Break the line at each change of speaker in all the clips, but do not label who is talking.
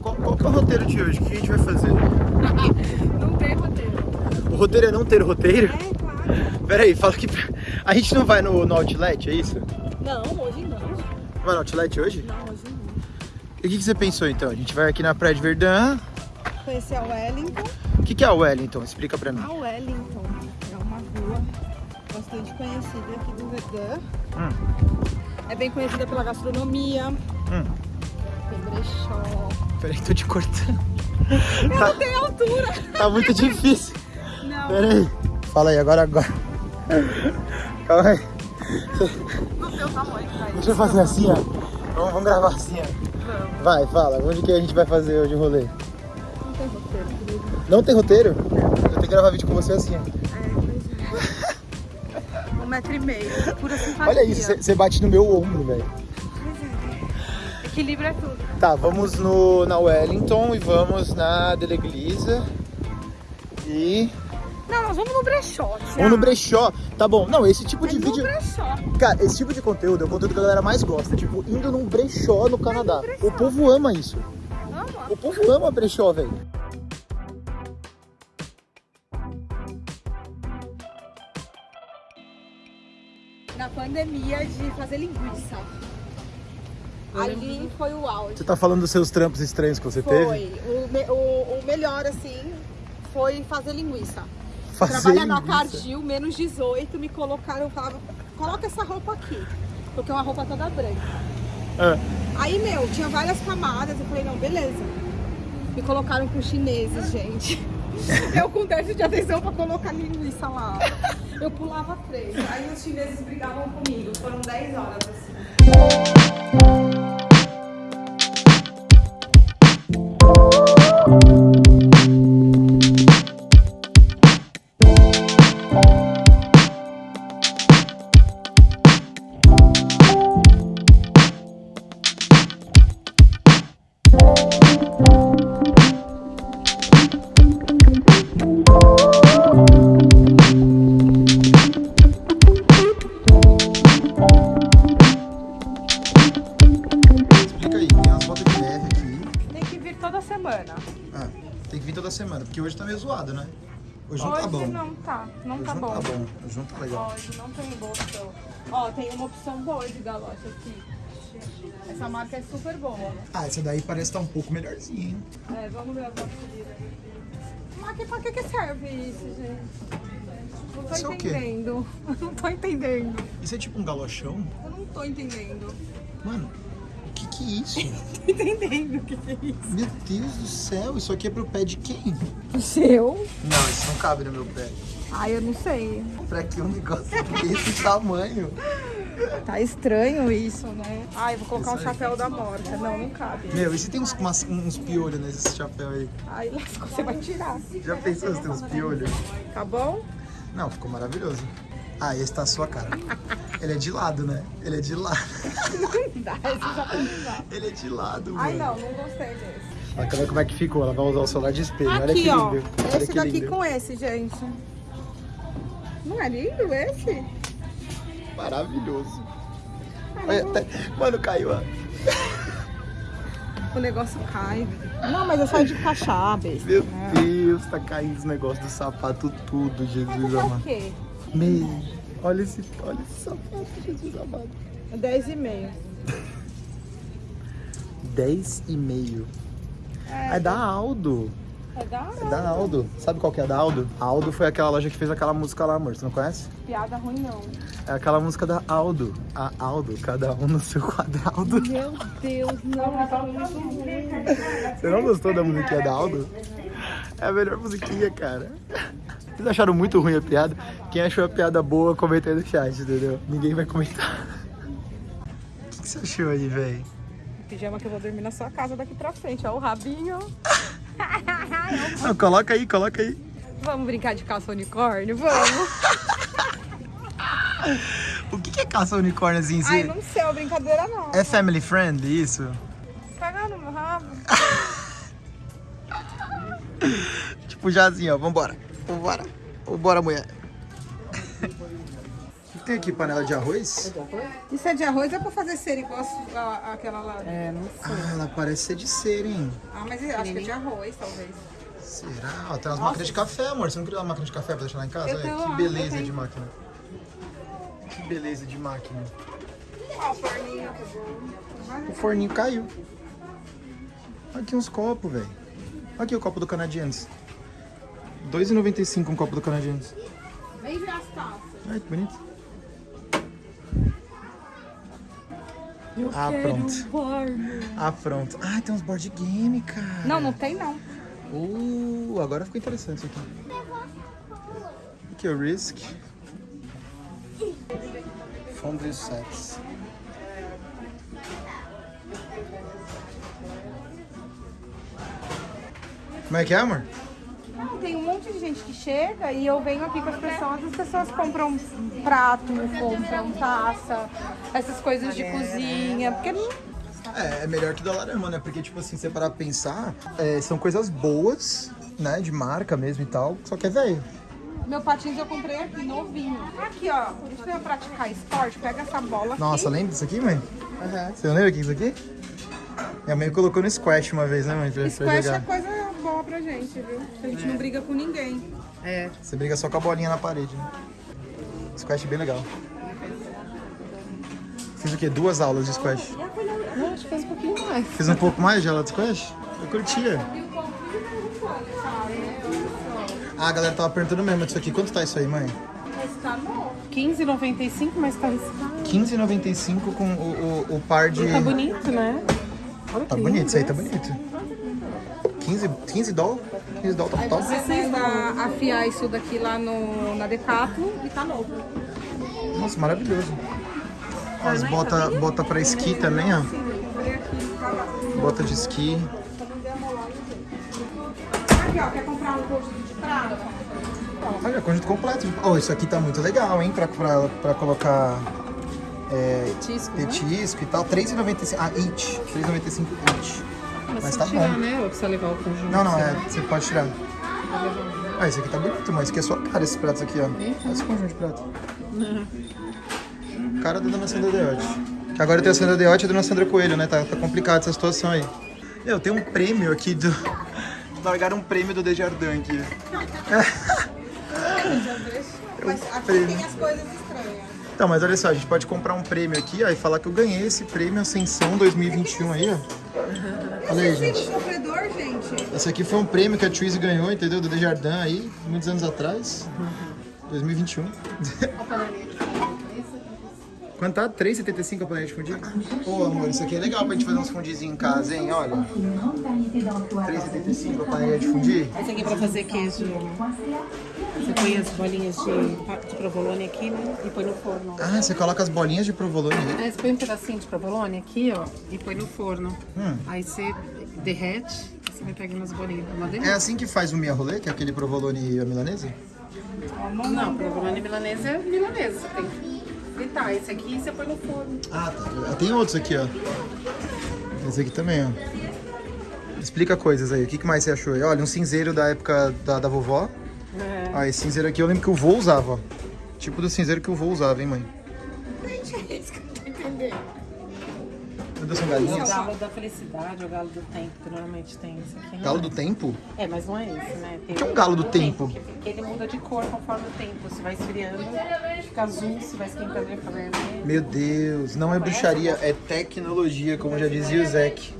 qual, qual que é o roteiro de hoje? O que a gente vai fazer?
Não tem roteiro.
O roteiro é não ter roteiro?
É, claro.
Pera aí, fala que... A gente não vai no, no Outlet, é isso?
Não, hoje não.
Vai no Outlet hoje?
Não, hoje não.
E o que, que você pensou então? A gente vai aqui na Praia de Verdun.
Conhecer a Wellington.
O que, que é a Wellington? Explica pra mim.
A Wellington é uma rua bastante conhecida aqui do Verdun.
Hum,
É bem conhecida pela gastronomia.
hum.
Tem brechó.
Peraí, tô te cortando.
Eu
Tá,
não tenho altura.
tá muito difícil.
Não,
Pera aí. Fala aí, agora, agora. Calma aí.
não tem o tamanho pra
Deixa eu fazer assim, ó. Vamos, vamos gravar assim, ó.
Não,
Vai, fala. Onde que a gente vai fazer hoje o rolê?
não tem roteiro, querido.
Não tem roteiro? Eu tenho que gravar vídeo com você assim, ó.
É, é. Um metro e meio. Pura simpatia.
Olha isso, você bate no meu ombro, velho.
Equilíbrio é tudo.
Tá, vamos no, na Wellington e vamos na Deleglisa. E.
Não, nós vamos no brechó.
Vamos no brechó. Tá bom. Não, esse tipo
É
de vídeo.
brechó.
Cara, esse tipo de conteúdo é o conteúdo que a galera mais gosta. Tipo, indo num brechó no Canadá. O povo ama isso.
Vamos.
O povo ama brechó, velho.
Na pandemia de fazer linguiça. Ali foi o auge.
Você tá falando dos seus trampos estranhos que você teve?
Foi. O, o- o melhor, assim, foi fazer linguiça.
Fazer
Trabalhar na
linguiça.
Cardil, menos 18, me colocaram, falavam, coloca essa roupa aqui. Porque é uma roupa toda branca.
Ah,
Aí, meu, tinha várias camadas. Eu falei, não, beleza. Me colocaram com chineses, gente. Eu com déficit de atenção pra colocar linguiça lá. Eu pulava três. Aí os chineses brigavam comigo. Foram 10 horas assim.
Explica tá. Não tá
não bom.
tá bom. Não tá legal.
Hoje não tem boa opção. Ó, tem uma opção boa de galocha aqui. Essa marca é super boa.
Ah, essa daí parece estar um pouco melhorzinha, hein?
É, vamos ver nossas Mas que, pra que, que serve isso, gente? Não tô
Isso é
entendendo. Não tô entendendo.
Isso é tipo um galochão?
Eu não tô entendendo.
Mano, o que que é isso?
Tô entendendo o que, que é isso.
Meu Deus do céu, isso aqui é pro pé de quem?
O seu?
Não, isso não cabe no meu pé.
Ai, eu não sei.
Pra que um negócio desse tamanho?
Tá estranho isso, né? Ai, eu vou colocar
Isso
um chapéu da morta. Não, não cabe.
Meu, e se tem uns, umas- uns piolhos nesse chapéu aí?
Ai, lascou, você vai tirar.
Já pensou se tem uns piolhos?
Tá bom?
Não, ficou maravilhoso. Ah, esse tá a sua cara. Ele é de lado, né? Ele é de lado.
Não dá, esse já tá não dá.
Ele é de lado,
Ai,
mano.
não, não gostei desse.
Olha como é- que ficou. Ela vai usar o celular de espelho. Olha
Aqui,
que
ó.
lindo. Olha
Esse
que
daqui
lindo.
com esse, gente. Não é lindo esse?
Maravilhoso. Olha, até- Mano, caiu, ó.
O negócio cai. Não, mas eu saio de cachá, besta.
Meu
né?
Deus, tá caindo os negócios do sapato tudo,
Mas
Jesus
isso é o
amado.
quê?
Meu, olha esse, olha esse sapato, Jesus amado.
É 10 e meio.
10 e meio.
É,
É da Aldo.
É da,
É da Aldo. Sabe qual que é da Aldo? A Aldo foi aquela loja que fez aquela música lá, amor. Você não conhece?
piada ruim, não.
É aquela música da Aldo. A Aldo, cada um no seu quadrado.
Meu Deus, não. É.
Você não gostou da musiquinha da Aldo? É a melhor musiquinha, cara. Vocês acharam muito ruim a piada? Quem achou a piada boa, comenta aí no chat, entendeu? Ninguém vai comentar. O que, que você achou aí, velho?
Pijama que eu vou dormir na sua casa daqui pra frente. Ó, o rabinho.
Não, coloca aí, coloca aí.
Vamos brincar de caça unicórnio? Vamos.
O que, que é caça unicórnio assim?
Ai, não sei, é uma brincadeira não.
É family friend isso?
Cagar no meu rabo.
Tipo já assim, ó, vambora. Vambora. Vambora, mulher. Tem aqui? Panela de arroz?
Isso é de arroz ou é pra fazer cera igual a- aquela lá?
É, não sei.
Ah, ela parece ser de cera, hein?
Ah, mas eu acho que é de arroz, talvez.
Será? Ó, tem umas máquinas de café, amor. Você não queria uma máquina de café pra deixar lá em casa?
Eu
Olha, que beleza
tenho.
de máquina. Que beleza de máquina.
Ó, o forninho que bom.
O forninho caiu. Aqui uns copos, velho. Aqui o copo do Canadiense. R$ 2,95 um copo do Canadiense.
Vem ver as taças.
Ai, que bonito. Ah, pronto. Ah, pronto. Ah, tem uns board game, cara.
Não, não tem não.
Uh, agora ficou interessante isso aqui. Aqui é o Risk. Fondue sets. Como é que é, amor?
Não, tem um monte de gente que chega e eu venho aqui com as pessoas, as pessoas compram prato, compram taça, essas coisas de cozinha, porque
É, é melhor que Dollarama, né? Porque, tipo assim, você parar pra pensar, é, são coisas boas, né? De marca mesmo e tal, só que é velho.
meu patins eu comprei aqui, novinho. Aqui, ó, deixa eu praticar esporte, pega essa bola aqui.
Nossa, lembra disso aqui, mãe? Você não lembra que é isso aqui? Minha mãe colocou no squash uma vez, né, mãe? Pra, pra
Squash é
jogar.
coisa pra gente, viu? A gente não briga com ninguém.
É.
Você briga só com a bolinha na parede, né? Squash é bem legal. Fiz o quê? Duas aulas de squash.
Não, acho que faz um pouquinho mais.
Fiz um pouco mais de aula de squash? Eu curtia. Ah, a galera tava perguntando mesmo disso aqui. Quanto tá isso aí, mãe?
Mas tá novo.
15,95, mas tá riscado.
15,95 com o, o, o par de...
Tá bonito, né? Olha
Tá
que
bonito,
lindo,
isso aí tá bonito. 15, 15 doll? 15 doll tá
Aí
top.
você precisa afiar isso daqui lá no, na Decathlon e tá novo.
Nossa, maravilhoso. As bota, bota pra esqui também, ó.
Tá.
Bota de esqui.
Aqui, ó, quer comprar um conjunto de prata?
Olha, conjunto completo. Oh, isso aqui tá muito legal, hein? Pra, pra, pra colocar é,
Petisco, né?
petisco e tal. 3,95. Ah, each. 3,95 each.
Mas,
Mas tá
tirar,
bom.
né? Ou precisa levar o conjunto.
Não, não, é. Você pode tirar. Ah, esse aqui tá bonito, mas aqui é sua cara, esses pratos aqui, ó. Olha esse conjunto de prato. Cara da Dona Sandra Deotti. Que Agora tem a Sandra Deotti e a Dona Sandra Coelho, né? Tá, tá complicado essa situação aí. Meu, tem um prêmio aqui do... Largaram um prêmio do Desjardins aqui.
Mas aqui
prêmio.
tem as coisas estranhas.
Então, mas olha só, a gente pode comprar um prêmio aqui, ó, e falar que eu ganhei esse prêmio Ascensão 2021 aí, ó. Olha aí, gente.
sofredor, gente.
Esse aqui foi um prêmio que a Twizy ganhou, entendeu? Do Desjardins aí, muitos anos atrás. 2021. Quanto tá? 3,75 a panela de fundir? Pô, amor, isso aqui é legal pra gente fazer uns fundizinhos em casa, hein? Olha. 3,75 a panela de fundir?
Esse aqui é pra fazer queijo. Você põe as bolinhas de, de provolone aqui, né? E põe no forno.
Ah, você coloca as bolinhas de provolone aí.
Aí você põe um pedacinho de provolone aqui, ó, e põe no forno.
Hum.
Aí você derrete e você vai pegando as bolinhas.
É
delícia.
assim que faz o mia rolê, que é aquele provolone e a milanesa?
Não, provolone milanesa é milanesa. Você tem que fritar. Esse aqui você põe no forno.
Ah, tá. Tem outros aqui, ó. Esse aqui também, ó. Explica coisas aí. O que que mais você achou aí? Olha, um cinzeiro da época da, da vovó.
É.
Ah, esse cinzeiro aqui eu lembro que o vô usava, ó. Tipo do cinzeiro que o vô usava, hein, mãe? Deus, são
O galo da felicidade, o galo do tempo, que normalmente tem esse aqui. não
Galo
é.
do tempo?
É, mas não é esse, né? Tem
que é um galo do tempo?
Que, que ele muda de cor conforme o tempo. Se vai esfriando, fica azul, se vai esquentando, ele fica vermelho.
Meu Deus, não é bruxaria, é tecnologia, como já dizia o Zeke.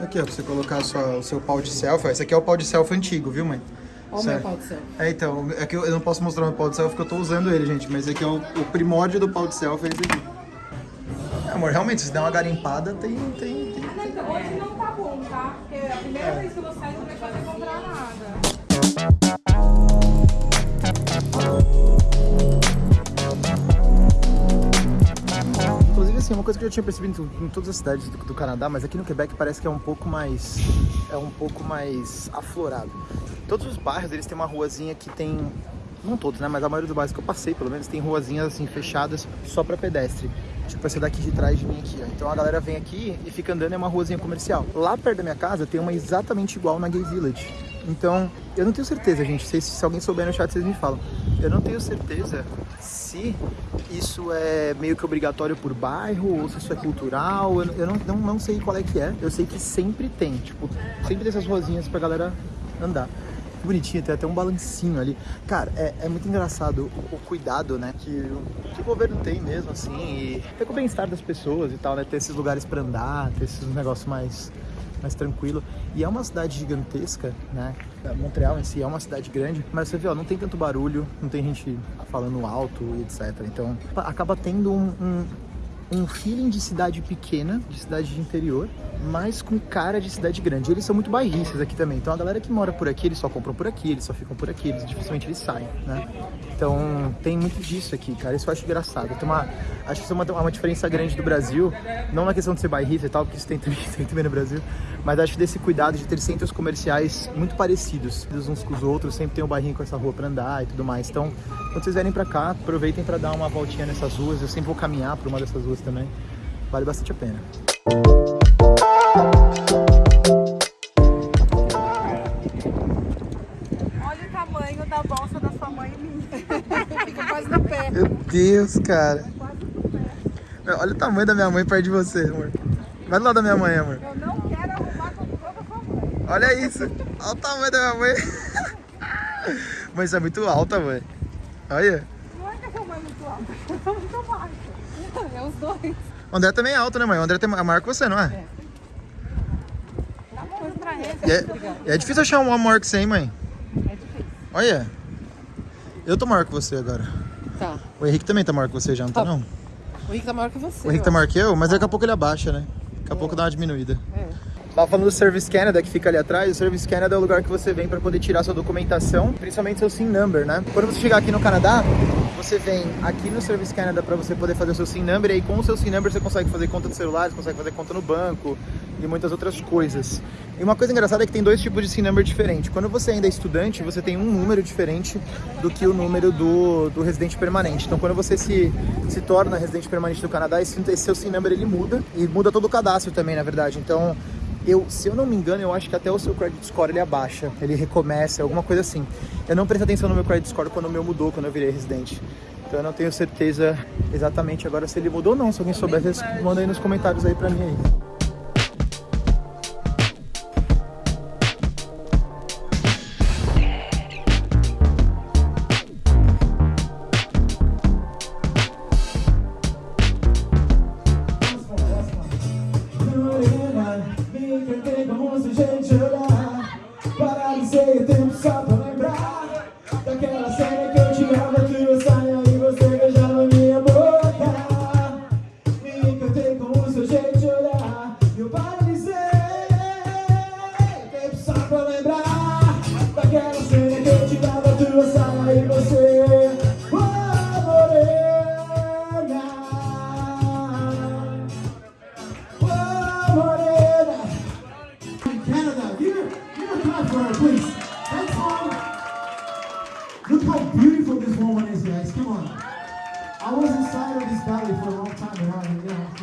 Aqui, ó, pra você colocar sua- o seu pau de selfie. Esse aqui é o pau de selfie antigo, viu, mãe?
Olha o meu pau do céu.
É, então, é que eu, eu não posso mostrar o meu pau de selfie porque eu tô usando ele, gente. Mas aqui é o, o primórdio do pau de selfie, é esse aqui. É, amor, realmente, se der uma garimpada, tem... tem, tem.
Então, hoje não tá bom, tá? Porque é a primeira vez que eu vou sair, não vai poder comprar nada.
Inclusive, assim, uma coisa que eu já tinha percebido em todas as cidades do, do Canadá, mas aqui no Quebec parece que é um pouco mais... É um pouco mais aflorado. Todos os bairros, eles têm uma ruazinha que tem... Não todos, né? Mas a maioria dos bairros que eu passei, pelo menos, tem ruazinhas, assim, fechadas só pra pedestre. Tipo essa daqui de trás de mim aqui, ó. Então a galera vem aqui e fica andando, é uma ruazinha comercial. Lá perto da minha casa tem uma exatamente igual na Gay Village. Então, eu não tenho certeza, gente. Se, se alguém souber no chat, vocês me falam. Eu não tenho certeza se isso é meio que obrigatório por bairro ou se isso é cultural. Eu, eu não, não, não sei qual é que é. Eu sei que sempre tem, tipo, sempre tem essas ruazinhas pra galera andar. Que bonitinho, tem até um balancinho ali. Cara, é, é muito engraçado o, o cuidado, né, que, que o governo tem mesmo, assim, e até com o bem-estar das pessoas e tal, né, ter esses lugares pra andar, ter esses negócios mais, mais tranquilo. E é uma cidade gigantesca, né, Montreal em si é uma cidade grande, mas você vê, ó, não tem tanto barulho, não tem gente falando alto e etc. Então, acaba tendo um- um, um feeling de cidade pequena, de cidade de interior, mas com cara de cidade grande. Eles são muito bairristas aqui também. Então a galera que mora por aqui, eles só compram por aqui, eles só ficam por aqui, eles dificilmente eles saem, né? Então tem muito disso aqui, cara. Isso eu acho engraçado. Uma, acho que isso é uma, uma diferença grande do Brasil, não na questão de ser bairrista e tal, porque isso tem também, tem também no Brasil, mas acho desse cuidado de ter centros comerciais muito parecidos uns com os outros, sempre tem um bairrinho com essa rua pra andar e tudo mais. Então, quando vocês vierem pra cá, aproveitem pra dar uma voltinha nessas ruas. Eu sempre vou caminhar por uma dessas ruas também. Vale bastante a pena.
Olha o tamanho da bolsa da sua mãe e minha. Fica quase no pé.
Meu Deus, cara. Olha o tamanho da minha mãe perto de você, amor. Vai do lado da minha mãe, amor.
Eu não quero arrumar com a sua mãe.
Olha isso. Olha o tamanho da minha mãe. Mãe, isso é muito alta, mãe. Olha.
Não é que a sua mãe é muito alta, eu sou muito baixa. É os dois.
O André também é alto, né, mãe? O André é maior que você, não é?
Tá bom, pra ele.
E é, e é difícil achar um maior que você, hein, mãe?
É difícil.
Olha. Eu tô maior que você agora.
Tá.
O Henrique também tá maior que você já, não tá,
Tá.
não?
O Henrique tá maior que você.
O Henrique tá maior que eu, mas daqui a pouco ele abaixa, né? Daqui a pouco dá uma diminuída.
É.
Tava falando do Service Canada, que fica ali atrás. O Service Canada é o lugar que você vem para poder tirar sua documentação, principalmente seu SIN number, né? Quando você chegar aqui no Canadá, você vem aqui no Service Canada para você poder fazer o seu SIN number, e aí com o seu SIN number você consegue fazer conta de celular, você consegue fazer conta no banco e muitas outras coisas. E uma coisa engraçada é que tem dois tipos de SIN number diferentes. Quando você ainda é estudante, você tem um número diferente do que o número do, do residente permanente. Então, quando você se, se torna residente permanente do Canadá, esse, esse seu SIN number ele muda e muda todo o cadastro também, na verdade. Então, eu, se eu não me engano, eu acho que até o seu credit score ele abaixa, ele recomeça, alguma coisa assim. Eu não prestei atenção no meu credit score quando o meu mudou, quando eu virei residente. Então eu não tenho certeza exatamente agora se ele mudou ou não. Se alguém souber, mandem aí nos comentários aí pra mim aí.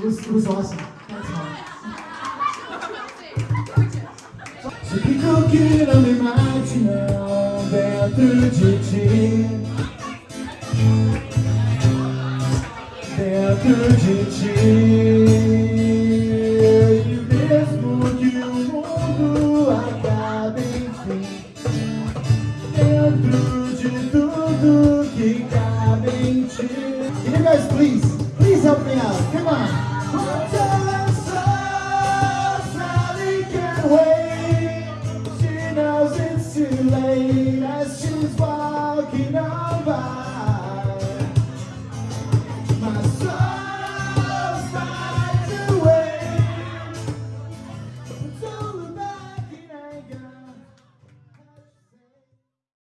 Was, it was awesome. Se ficou que não me mate, não, dentro de ti. Dentro de ti. E mesmo que o mundo acabe, enfim. Dentro de tudo que cabe em ti. You guys please, please help me out?